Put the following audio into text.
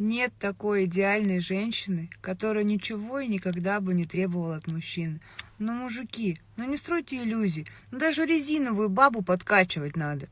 Нет такой идеальной женщины, которая ничего и никогда бы не требовала от мужчин. Но, ну, мужики, ну не стройте иллюзий. Ну даже резиновую бабу подкачивать надо.